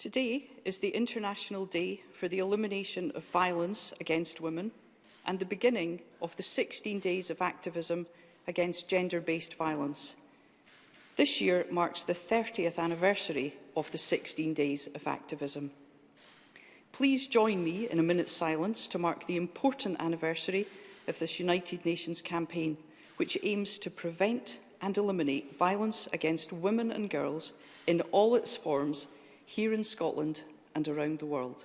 Today is the International Day for the Elimination of Violence Against Women and the beginning of the 16 days of activism against gender-based violence. This year marks the 30th anniversary of the 16 days of activism. Please join me in a minute's silence to mark the important anniversary of this United Nations campaign, which aims to prevent and eliminate violence against women and girls in all its forms here in Scotland and around the world.